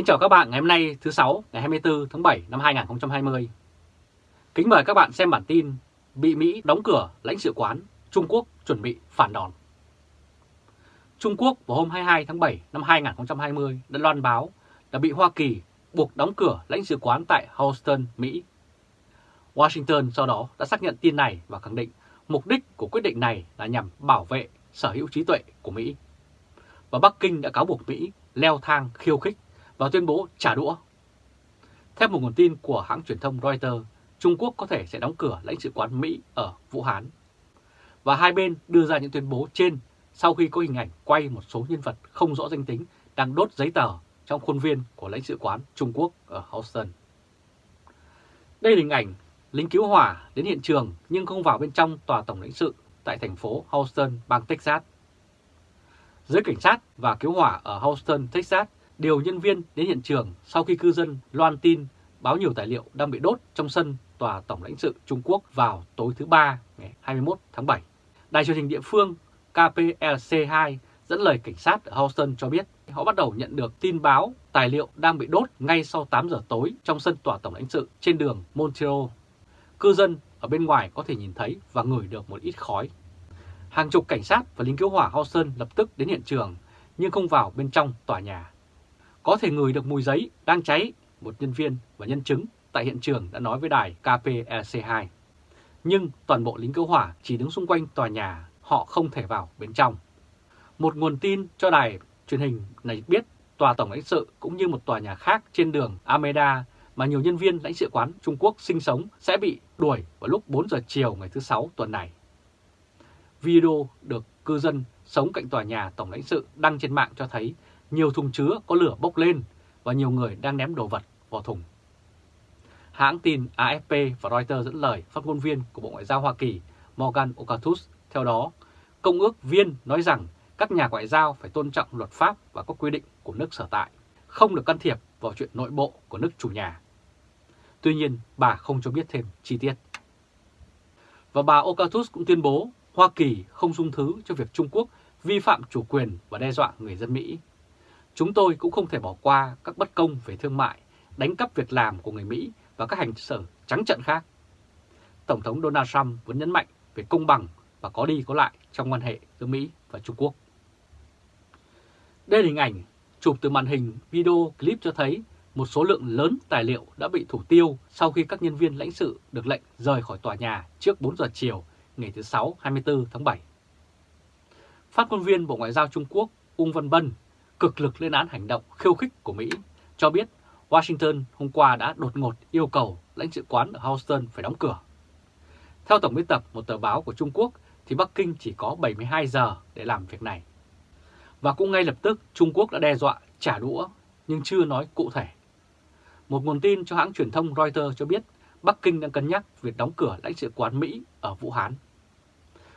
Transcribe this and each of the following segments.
Kính chào các bạn ngày hôm nay thứ sáu ngày 24 tháng 7 năm 2020. Kính mời các bạn xem bản tin bị Mỹ đóng cửa lãnh sự quán, Trung Quốc chuẩn bị phản đòn. Trung Quốc vào hôm 22 tháng 7 năm 2020 đã loan báo đã bị Hoa Kỳ buộc đóng cửa lãnh sự quán tại Houston, Mỹ. Washington sau đó đã xác nhận tin này và khẳng định mục đích của quyết định này là nhằm bảo vệ sở hữu trí tuệ của Mỹ. Và Bắc Kinh đã cáo buộc Mỹ leo thang khiêu khích và tuyên bố trả đũa. Theo một nguồn tin của hãng truyền thông Reuters, Trung Quốc có thể sẽ đóng cửa lãnh sự quán Mỹ ở Vũ Hán. Và hai bên đưa ra những tuyên bố trên sau khi có hình ảnh quay một số nhân vật không rõ danh tính đang đốt giấy tờ trong khuôn viên của lãnh sự quán Trung Quốc ở Houston. Đây là hình ảnh lính cứu hỏa đến hiện trường nhưng không vào bên trong tòa tổng lãnh sự tại thành phố Houston, bang Texas. Giới cảnh sát và cứu hỏa ở Houston, Texas điều nhân viên đến hiện trường sau khi cư dân loan tin báo nhiều tài liệu đang bị đốt trong sân tòa tổng lãnh sự Trung Quốc vào tối thứ Ba ngày 21 tháng 7. Đài truyền hình địa phương KPLC2 dẫn lời cảnh sát ở Houston cho biết họ bắt đầu nhận được tin báo tài liệu đang bị đốt ngay sau 8 giờ tối trong sân tòa tổng lãnh sự trên đường Montreal. Cư dân ở bên ngoài có thể nhìn thấy và ngửi được một ít khói. Hàng chục cảnh sát và lính cứu hỏa Houston lập tức đến hiện trường, nhưng không vào bên trong tòa nhà. Có thể ngửi được mùi giấy đang cháy, một nhân viên và nhân chứng tại hiện trường đã nói với đài KPEC2. Nhưng toàn bộ lính cứu hỏa chỉ đứng xung quanh tòa nhà, họ không thể vào bên trong. Một nguồn tin cho đài truyền hình này biết tòa tổng lãnh sự cũng như một tòa nhà khác trên đường Ameda mà nhiều nhân viên lãnh sự quán Trung Quốc sinh sống sẽ bị đuổi vào lúc 4 giờ chiều ngày thứ Sáu tuần này. Video được cư dân sống cạnh tòa nhà tổng lãnh sự đăng trên mạng cho thấy nhiều thùng chứa có lửa bốc lên và nhiều người đang ném đồ vật vào thùng. Hãng tin AFP và Reuters dẫn lời phát ngôn viên của Bộ Ngoại giao Hoa Kỳ Morgan Okatus theo đó, công ước viên nói rằng các nhà ngoại giao phải tôn trọng luật pháp và các quy định của nước sở tại, không được can thiệp vào chuyện nội bộ của nước chủ nhà. Tuy nhiên, bà không cho biết thêm chi tiết. Và bà Okatus cũng tuyên bố Hoa Kỳ không dung thứ cho việc Trung Quốc vi phạm chủ quyền và đe dọa người dân Mỹ. Chúng tôi cũng không thể bỏ qua các bất công về thương mại, đánh cắp việc làm của người Mỹ và các hành xử trắng trận khác. Tổng thống Donald Trump vẫn nhấn mạnh về công bằng và có đi có lại trong quan hệ giữa Mỹ và Trung Quốc. Đây là hình ảnh chụp từ màn hình video clip cho thấy một số lượng lớn tài liệu đã bị thủ tiêu sau khi các nhân viên lãnh sự được lệnh rời khỏi tòa nhà trước 4 giờ chiều ngày thứ Sáu 24 tháng 7. Phát ngôn viên Bộ Ngoại giao Trung Quốc Ung Văn Bân cực lực lên án hành động khiêu khích của Mỹ, cho biết Washington hôm qua đã đột ngột yêu cầu lãnh sự quán ở Houston phải đóng cửa. Theo Tổng biên tập một tờ báo của Trung Quốc thì Bắc Kinh chỉ có 72 giờ để làm việc này. Và cũng ngay lập tức Trung Quốc đã đe dọa trả đũa nhưng chưa nói cụ thể. Một nguồn tin cho hãng truyền thông Reuters cho biết Bắc Kinh đang cân nhắc việc đóng cửa lãnh sự quán Mỹ ở Vũ Hán.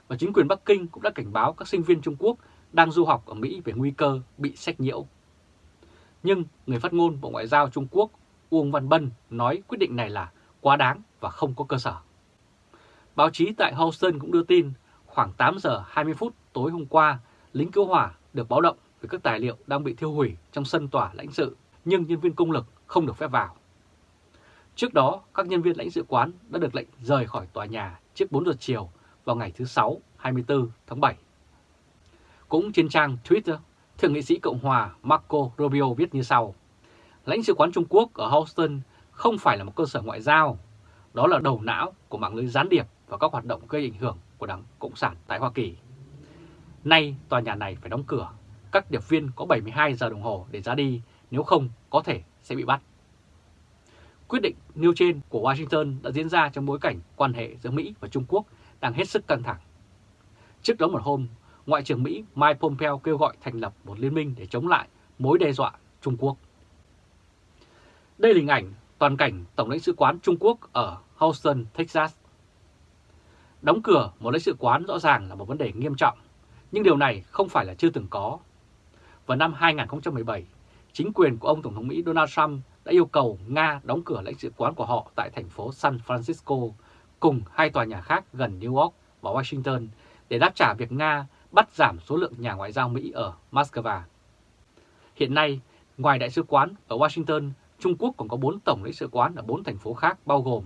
Và chính quyền Bắc Kinh cũng đã cảnh báo các sinh viên Trung Quốc đang du học ở Mỹ về nguy cơ bị sách nhiễu. Nhưng người phát ngôn Bộ Ngoại giao Trung Quốc Uông Văn Bân nói quyết định này là quá đáng và không có cơ sở. Báo chí tại Houston cũng đưa tin khoảng 8 giờ 20 phút tối hôm qua, lính cứu hỏa được báo động về các tài liệu đang bị thiêu hủy trong sân tòa lãnh sự, nhưng nhân viên công lực không được phép vào. Trước đó, các nhân viên lãnh sự quán đã được lệnh rời khỏi tòa nhà trước 4 giờ chiều vào ngày thứ Sáu 24 tháng 7. Cũng trên trang Twitter, Thượng nghị sĩ Cộng hòa Marco Rubio viết như sau. Lãnh sự quán Trung Quốc ở Houston không phải là một cơ sở ngoại giao, đó là đầu não của mạng lưới gián điệp và các hoạt động gây ảnh hưởng của Đảng Cộng sản tại Hoa Kỳ. Nay tòa nhà này phải đóng cửa, các điệp viên có 72 giờ đồng hồ để ra đi, nếu không có thể sẽ bị bắt. Quyết định nêu trên của Washington đã diễn ra trong bối cảnh quan hệ giữa Mỹ và Trung Quốc đang hết sức căng thẳng. Trước đó một hôm, Ngoại trưởng Mỹ Mike Pompeo kêu gọi thành lập một liên minh để chống lại mối đe dọa Trung Quốc. Đây là hình ảnh toàn cảnh Tổng lãnh sự quán Trung Quốc ở Houston, Texas. Đóng cửa một lãnh sự quán rõ ràng là một vấn đề nghiêm trọng, nhưng điều này không phải là chưa từng có. Vào năm 2017, chính quyền của ông Tổng thống Mỹ Donald Trump đã yêu cầu Nga đóng cửa lãnh sự quán của họ tại thành phố San Francisco cùng hai tòa nhà khác gần New York và Washington để đáp trả việc Nga bắt giảm số lượng nhà ngoại giao Mỹ ở Moscow. Hiện nay, Ngoài đại sứ quán ở Washington, Trung Quốc còn có 4 tổng lãnh sự quán ở 4 thành phố khác bao gồm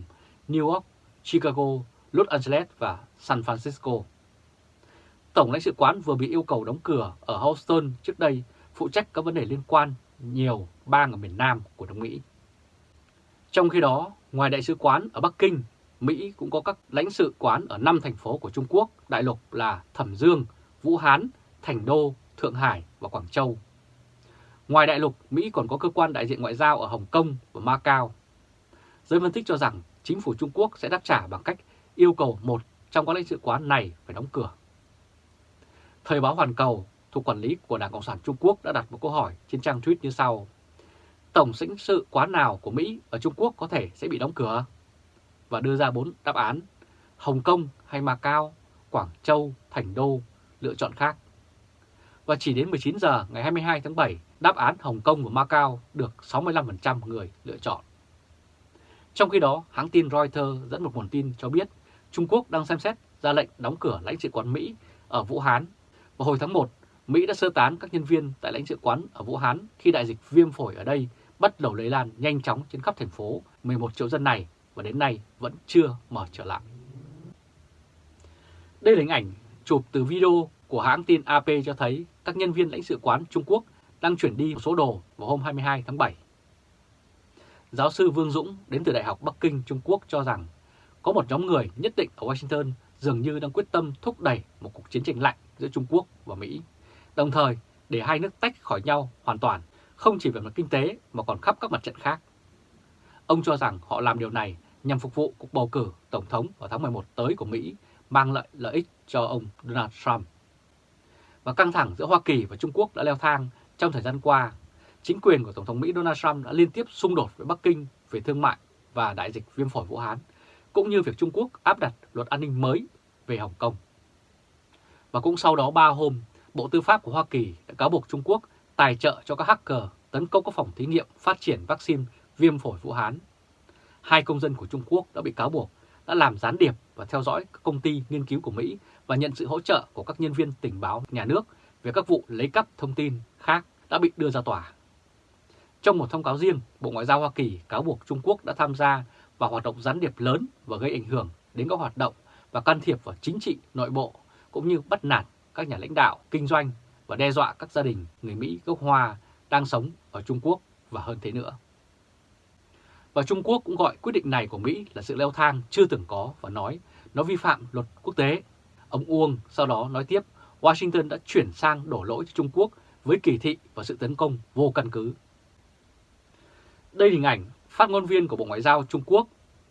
New York, Chicago, Los Angeles và San Francisco. Tổng lãnh sự quán vừa bị yêu cầu đóng cửa ở Houston trước đây phụ trách các vấn đề liên quan nhiều bang ở miền Nam của nước Mỹ. Trong khi đó, ngoài đại sứ quán ở Bắc Kinh, Mỹ cũng có các lãnh sự quán ở 5 thành phố của Trung Quốc đại lục là Thẩm Dương, Vũ Hán, Thành Đô, Thượng Hải và Quảng Châu. Ngoài đại lục, Mỹ còn có cơ quan đại diện ngoại giao ở Hồng Kông và Macau. Giới phân tích cho rằng chính phủ Trung Quốc sẽ đáp trả bằng cách yêu cầu một trong các lãnh sự quán này phải đóng cửa. Thời báo Hoàn Cầu thuộc quản lý của Đảng Cộng sản Trung Quốc đã đặt một câu hỏi trên trang tweet như sau. Tổng lãnh sự quán nào của Mỹ ở Trung Quốc có thể sẽ bị đóng cửa? Và đưa ra bốn đáp án, Hồng Kông hay Macau, Quảng Châu, Thành Đô, lựa chọn khác. Và chỉ đến 19 giờ ngày 22 tháng 7, đáp án Hồng Kông và Macau được 65% người lựa chọn. Trong khi đó, hãng tin Reuters dẫn một nguồn tin cho biết Trung Quốc đang xem xét ra lệnh đóng cửa lãnh sự quán Mỹ ở Vũ Hán. và hồi tháng 1, Mỹ đã sơ tán các nhân viên tại lãnh sự quán ở Vũ Hán khi đại dịch viêm phổi ở đây bắt đầu lây lan nhanh chóng trên khắp thành phố 11 triệu dân này và đến nay vẫn chưa mở trở lại. Đây là hình ảnh chụp từ video của hãng tin AP cho thấy các nhân viên lãnh sự quán Trung Quốc đang chuyển đi một số đồ vào hôm 22 tháng 7. Giáo sư Vương Dũng đến từ Đại học Bắc Kinh Trung Quốc cho rằng có một nhóm người nhất định ở Washington dường như đang quyết tâm thúc đẩy một cuộc chiến tranh lạnh giữa Trung Quốc và Mỹ, đồng thời để hai nước tách khỏi nhau hoàn toàn, không chỉ về mặt kinh tế mà còn khắp các mặt trận khác. Ông cho rằng họ làm điều này nhằm phục vụ cuộc bầu cử Tổng thống vào tháng 11 tới của Mỹ, mang lại lợi ích cho ông Donald Trump. Và căng thẳng giữa Hoa Kỳ và Trung Quốc đã leo thang trong thời gian qua. Chính quyền của Tổng thống Mỹ Donald Trump đã liên tiếp xung đột với Bắc Kinh về thương mại và đại dịch viêm phổi Vũ Hán, cũng như việc Trung Quốc áp đặt luật an ninh mới về Hồng Kông. Và cũng sau đó 3 hôm, Bộ Tư pháp của Hoa Kỳ đã cáo buộc Trung Quốc tài trợ cho các hacker tấn công các phòng thí nghiệm phát triển vaccine viêm phổi Vũ Hán. Hai công dân của Trung Quốc đã bị cáo buộc đã làm gián điệp và theo dõi các công ty nghiên cứu của Mỹ và nhận sự hỗ trợ của các nhân viên tình báo nhà nước về các vụ lấy cắp thông tin khác đã bị đưa ra tòa. Trong một thông cáo riêng, Bộ Ngoại giao Hoa Kỳ cáo buộc Trung Quốc đã tham gia vào hoạt động gián điệp lớn và gây ảnh hưởng đến các hoạt động và can thiệp vào chính trị nội bộ cũng như bắt nạt các nhà lãnh đạo, kinh doanh và đe dọa các gia đình người Mỹ gốc Hoa đang sống ở Trung Quốc và hơn thế nữa. Và Trung Quốc cũng gọi quyết định này của Mỹ là sự leo thang chưa từng có và nói nó vi phạm luật quốc tế. Ông Uông sau đó nói tiếp Washington đã chuyển sang đổ lỗi cho Trung Quốc với kỳ thị và sự tấn công vô căn cứ. Đây là hình ảnh phát ngôn viên của Bộ Ngoại giao Trung Quốc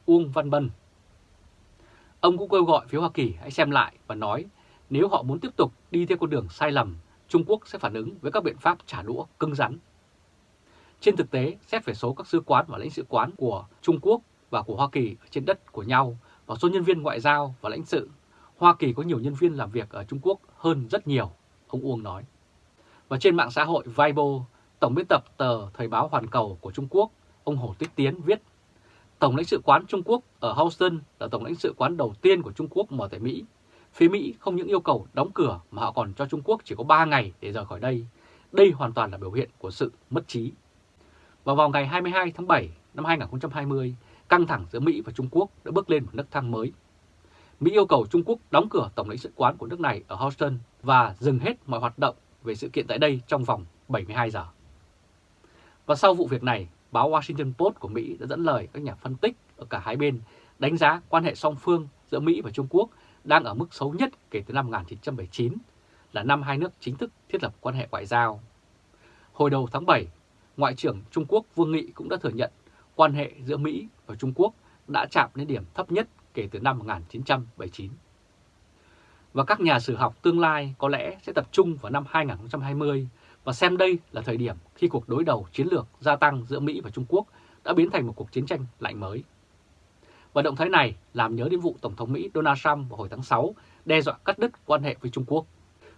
Uông Văn Bân. Ông cũng kêu gọi phía Hoa Kỳ hãy xem lại và nói nếu họ muốn tiếp tục đi theo con đường sai lầm, Trung Quốc sẽ phản ứng với các biện pháp trả đũa cứng rắn. Trên thực tế, xét về số các sứ quán và lãnh sự quán của Trung Quốc và của Hoa Kỳ trên đất của nhau và số nhân viên ngoại giao và lãnh sự, Hoa Kỳ có nhiều nhân viên làm việc ở Trung Quốc hơn rất nhiều, ông Uông nói. Và trên mạng xã hội Weibo, Tổng biên tập tờ Thời báo Hoàn Cầu của Trung Quốc, ông Hồ Tích Tiến viết Tổng lãnh sự quán Trung Quốc ở Houston là tổng lãnh sự quán đầu tiên của Trung Quốc mở tại Mỹ. Phía Mỹ không những yêu cầu đóng cửa mà họ còn cho Trung Quốc chỉ có 3 ngày để rời khỏi đây. Đây hoàn toàn là biểu hiện của sự mất trí. Vào vào ngày 22 tháng 7 năm 2020, căng thẳng giữa Mỹ và Trung Quốc đã bước lên một nấc thang mới. Mỹ yêu cầu Trung Quốc đóng cửa tổng lãnh sự quán của nước này ở Houston và dừng hết mọi hoạt động về sự kiện tại đây trong vòng 72 giờ. Và sau vụ việc này, báo Washington Post của Mỹ đã dẫn lời các nhà phân tích ở cả hai bên đánh giá quan hệ song phương giữa Mỹ và Trung Quốc đang ở mức xấu nhất kể từ năm 1979, là năm hai nước chính thức thiết lập quan hệ ngoại giao. Hồi đầu tháng 7, Ngoại trưởng Trung Quốc Vương Nghị cũng đã thừa nhận quan hệ giữa Mỹ và Trung Quốc đã chạm đến điểm thấp nhất kể từ năm 1979. Và các nhà sử học tương lai có lẽ sẽ tập trung vào năm 2020 và xem đây là thời điểm khi cuộc đối đầu chiến lược gia tăng giữa Mỹ và Trung Quốc đã biến thành một cuộc chiến tranh lạnh mới. Và động thái này làm nhớ đến vụ Tổng thống Mỹ Donald Trump vào hồi tháng 6 đe dọa cắt đứt quan hệ với Trung Quốc.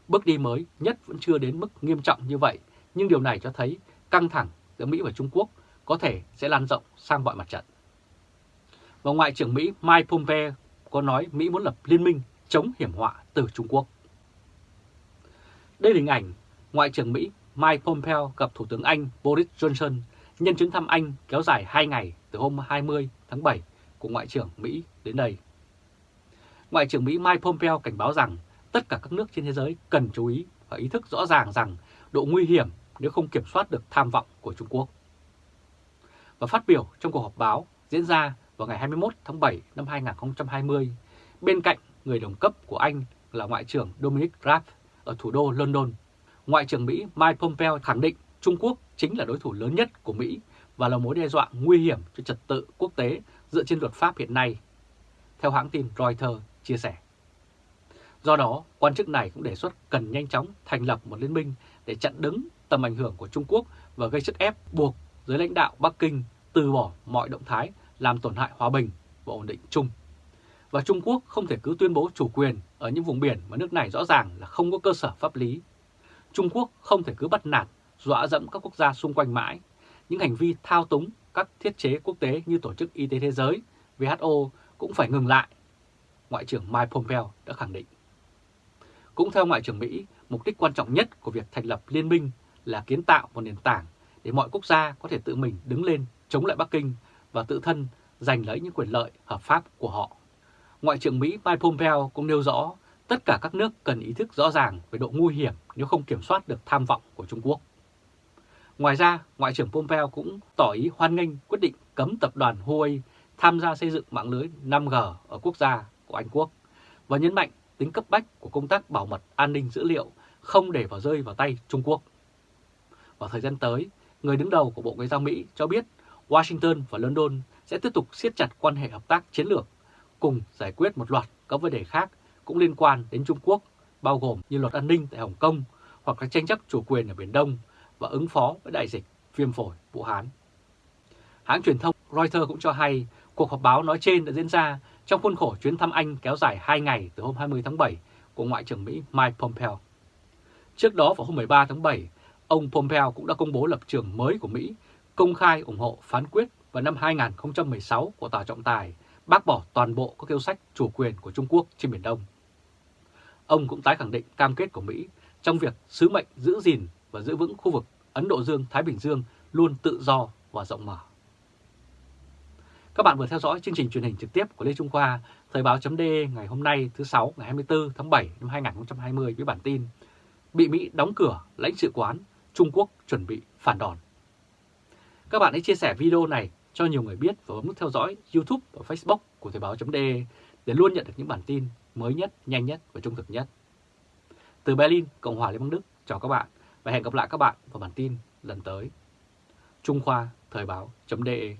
Bước đi mới nhất vẫn chưa đến mức nghiêm trọng như vậy, nhưng điều này cho thấy căng thẳng giữa Mỹ và Trung Quốc có thể sẽ lan rộng sang mọi mặt trận. Và Ngoại trưởng Mỹ Mike Pompeo có nói Mỹ muốn lập liên minh chống hiểm họa từ Trung Quốc. Đây là hình ảnh Ngoại trưởng Mỹ Mike Pompeo gặp Thủ tướng Anh Boris Johnson nhân chuyến thăm Anh kéo dài 2 ngày từ hôm 20 tháng 7 của Ngoại trưởng Mỹ đến đây. Ngoại trưởng Mỹ Mike Pompeo cảnh báo rằng tất cả các nước trên thế giới cần chú ý và ý thức rõ ràng rằng độ nguy hiểm nếu không kiểm soát được tham vọng của Trung Quốc. Và phát biểu trong cuộc họp báo diễn ra vào ngày 21 tháng 7 năm 2020, bên cạnh người đồng cấp của Anh là Ngoại trưởng Dominic Raab ở thủ đô London, Ngoại trưởng Mỹ Mike Pompeo khẳng định Trung Quốc chính là đối thủ lớn nhất của Mỹ và là mối đe dọa nguy hiểm cho trật tự quốc tế dựa trên luật pháp hiện nay, theo hãng tin Reuters chia sẻ. Do đó, quan chức này cũng đề xuất cần nhanh chóng thành lập một liên minh để chặn đứng tầm ảnh hưởng của Trung Quốc và gây sức ép buộc giới lãnh đạo Bắc Kinh từ bỏ mọi động thái làm tổn hại hòa bình và ổn định chung. Và Trung Quốc không thể cứ tuyên bố chủ quyền ở những vùng biển mà nước này rõ ràng là không có cơ sở pháp lý. Trung Quốc không thể cứ bắt nạt, dọa dẫm các quốc gia xung quanh mãi. Những hành vi thao túng các thiết chế quốc tế như Tổ chức Y tế Thế giới, WHO cũng phải ngừng lại, Ngoại trưởng Mike Pompeo đã khẳng định. Cũng theo Ngoại trưởng Mỹ, mục đích quan trọng nhất của việc thành lập liên minh là kiến tạo một nền tảng để mọi quốc gia có thể tự mình đứng lên chống lại Bắc Kinh và tự thân giành lấy những quyền lợi hợp pháp của họ. Ngoại trưởng Mỹ Mike Pompeo cũng nêu rõ tất cả các nước cần ý thức rõ ràng về độ nguy hiểm nếu không kiểm soát được tham vọng của Trung Quốc. Ngoài ra, Ngoại trưởng Pompeo cũng tỏ ý hoan nghênh quyết định cấm tập đoàn Huawei tham gia xây dựng mạng lưới 5G ở quốc gia của Anh Quốc và nhấn mạnh tính cấp bách của công tác bảo mật an ninh dữ liệu không để vào rơi vào tay Trung Quốc. Vào thời gian tới, người đứng đầu của Bộ Ngoại giao Mỹ cho biết Washington và London sẽ tiếp tục siết chặt quan hệ hợp tác chiến lược, cùng giải quyết một loạt các vấn đề khác cũng liên quan đến Trung Quốc, bao gồm như luật an ninh tại Hồng Kông hoặc các tranh chấp chủ quyền ở Biển Đông và ứng phó với đại dịch viêm phổi Vũ Hán. Hãng truyền thông Reuters cũng cho hay cuộc họp báo nói trên đã diễn ra trong khuôn khổ chuyến thăm Anh kéo dài 2 ngày từ hôm 20 tháng 7 của Ngoại trưởng Mỹ Mike Pompeo. Trước đó vào hôm 13 tháng 7, ông Pompeo cũng đã công bố lập trường mới của Mỹ, công khai ủng hộ phán quyết vào năm 2016 của Tòa trọng tài bác bỏ toàn bộ các yêu sách chủ quyền của Trung Quốc trên Biển Đông. Ông cũng tái khẳng định cam kết của Mỹ trong việc sứ mệnh giữ gìn và giữ vững khu vực Ấn Độ Dương-Thái Bình Dương luôn tự do và rộng mở. Các bạn vừa theo dõi chương trình truyền hình trực tiếp của Lê Trung Khoa, Thời báo chấm ngày hôm nay thứ 6 ngày 24 tháng 7 năm 2020 với bản tin Bị Mỹ đóng cửa lãnh sự quán, Trung Quốc chuẩn bị phản đòn. Các bạn hãy chia sẻ video này cho nhiều người biết và bấm nút theo dõi YouTube và Facebook của Thời Báo .de để luôn nhận được những bản tin mới nhất, nhanh nhất và trung thực nhất. Từ Berlin, Cộng hòa Liên bang Đức, chào các bạn và hẹn gặp lại các bạn vào bản tin lần tới. Trung Khoa Thời Báo .de